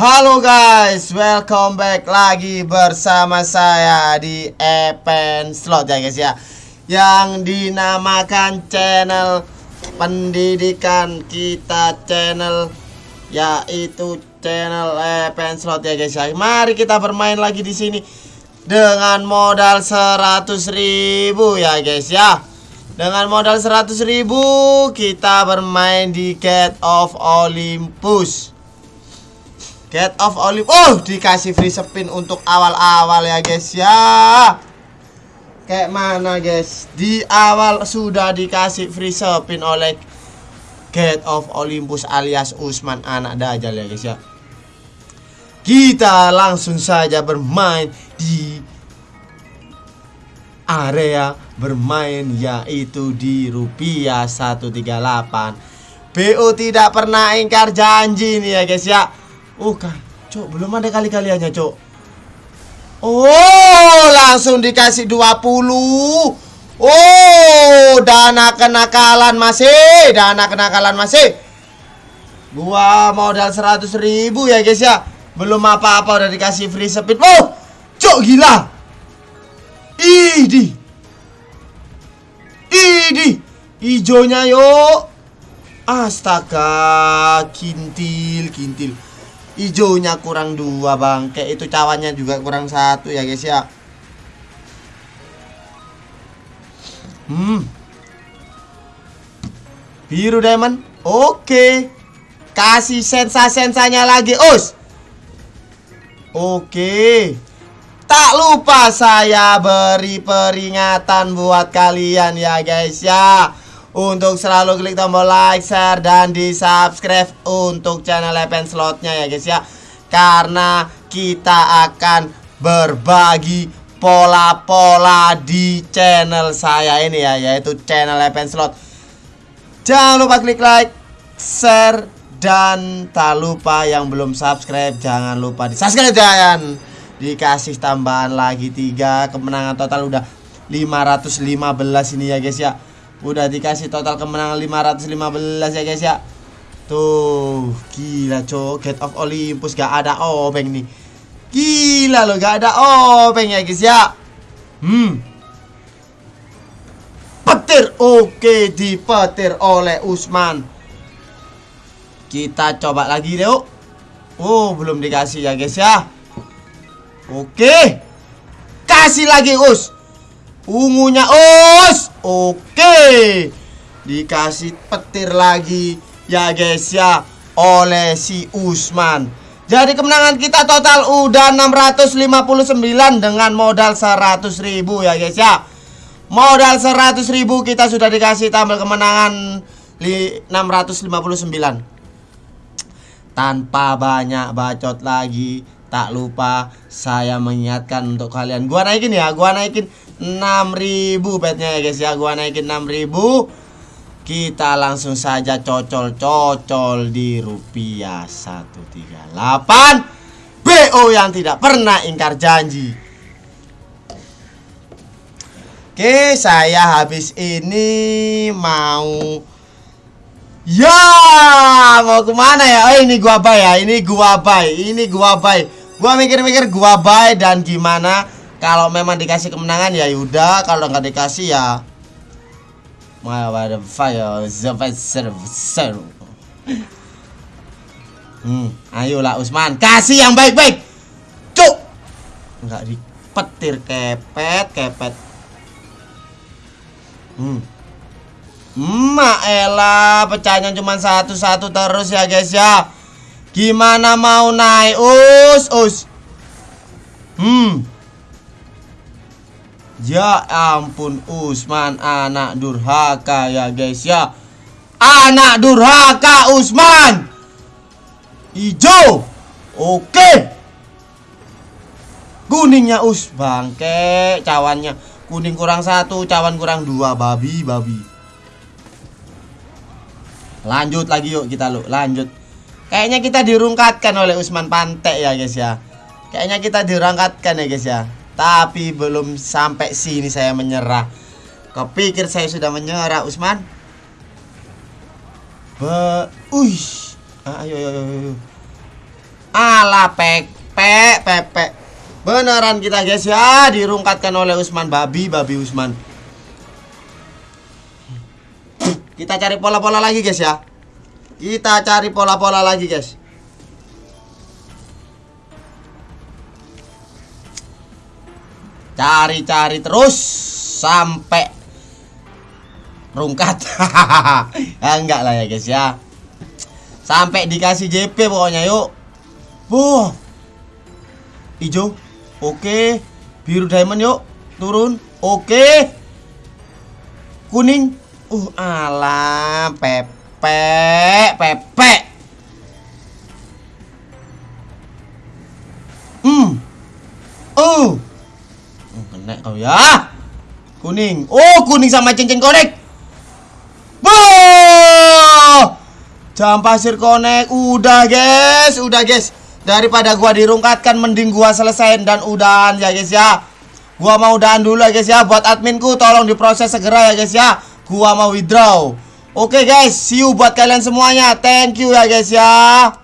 Halo guys, welcome back lagi bersama saya di Epen Slot ya guys ya. Yang dinamakan channel pendidikan kita channel Yaitu channel Epen Slot ya guys ya. Mari kita bermain lagi di sini Dengan modal 100 ribu ya guys ya. Dengan modal 100 ribu kita bermain di Gate of Olympus Get of Olive. Oh, dikasih free spin untuk awal-awal ya, guys ya. Kayak mana, guys? Di awal sudah dikasih free spin oleh Get of Olympus alias Usman anak Dajjal ya, guys ya. Kita langsung saja bermain di area bermain yaitu di rupiah 138 BO tidak pernah ingkar janji nih ya guys ya Oh kan, cok belum ada kali-kaliannya cok. Oh, langsung dikasih 20. Oh, dana kenakalan masih, dana kenakalan masih. Gua modal 100 ribu ya guys ya. Belum apa-apa udah dikasih free speed. Oh, cok gila. Idi. Idi. Ijonya yuk. Astaga, kintil, kintil. Hijaunya kurang dua bang. Kayak itu cawannya juga kurang satu ya guys ya. Hmm. Biru diamond. Oke. Kasih sensa-sensanya lagi Us. Oke. Tak lupa saya beri peringatan buat kalian ya guys ya untuk selalu klik tombol like, share, dan di subscribe untuk channel Lepen Slotnya ya guys ya. Karena kita akan berbagi pola-pola di channel saya ini ya Yaitu channel Lepen Slot. Jangan lupa klik like, share, dan tak lupa yang belum subscribe Jangan lupa di subscribe dan dikasih tambahan lagi tiga kemenangan total. Udah 515 ini ya guys ya Udah dikasih total kemenangan 515 ya guys ya. Tuh Gila cok. Get of Olympus gak ada obeng nih. Gila loh gak ada obeng ya guys ya. Hmm. Petir. Oke dipetir oleh Usman. Kita coba lagi deh Oh belum dikasih ya guys ya. Oke. Kasih lagi Us Ungunya us. Oke. Dikasih petir lagi Ya guys ya Oleh si Usman. Jadi kemenangan kita total udah 659 Dengan modal 100 ribu ya guys ya. Modal 100 ribu kita sudah dikasih tambah kemenangan 659 Tanpa banyak bacot lagi Tak lupa saya mengingatkan untuk kalian. Gua naikin ya Gua naikin 6000 petnya ya guys ya. Gua naikin 6000 Kita langsung saja cocol-cocol di rupiah 138 BO yang tidak pernah ingkar janji. Oke saya habis ini mau Ya mau ke mana ya? Oh ini gua buy ya Ini gua buy Ini gua buy. Gua mikir-mikir gua buy dan gimana kalau memang dikasih kemenangan ya udah, kalau nggak dikasih ya the fire the Hmm, ayolah Usman, kasih yang baik-baik. Cuk. Enggak dipetir kepet, kepet. Hmm. Mak elah, pecahnya cuma satu-satu terus ya guys ya. Gimana mau naik us us Hmm Ya ampun Usman anak durhaka ya guys ya. Anak durhaka Usman. Ijo. Oke. Kuningnya us bangke cawannya. Kuning kurang satu cawan kurang dua babi babi. Lanjut lagi yuk kita lu lanjut. Kayaknya kita dirungkatkan oleh Usman Pantek ya guys ya. Kayaknya kita dirangkatkan ya guys ya Tapi belum sampai sini saya menyerah Kepikir saya sudah menyerah Usman Be Uish ah, Ayo ayo ayo Ala pepek pepek. Beneran kita guys ya dirungkatkan oleh Usman babi babi Usman. Kita cari pola-pola lagi guys ya. Kita cari pola-pola lagi guys. Cari-cari terus sampai rungkat. ya, enggak lah ya guys ya. Sampai dikasih JP pokoknya yuk. Wah. Hijau. Oke. Biru diamond yuk. Turun. Oke. Kuning. Uh, alam pepe, pepe. Oh, kena kau ya. Kuning. Oh, kuning sama cincin konek. Boh! Jam pasir konek udah, guys. Udah, guys. Daripada gua dirungkatkan mending gua selesaiin dan udahan ya, guys ya. Gua mau udahan dulu ya, guys ya. Buat adminku tolong diproses segera ya, guys ya. Gua mau withdraw. Oke, guys. See you buat kalian semuanya. Thank you ya, guys ya.